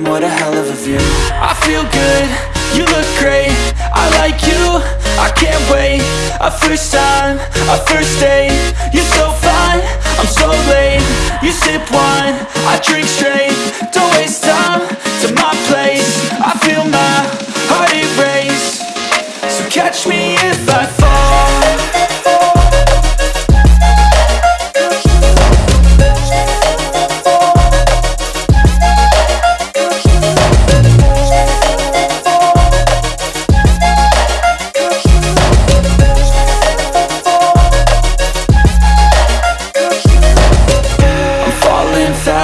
damn, what a hell of a view. I feel good, you look great. I like you, I can't wait. A first time, a first date. You're so fine, I'm so late. You sip wine, I drink straight. Don't waste time to my place. I feel my heart erase. So catch me if I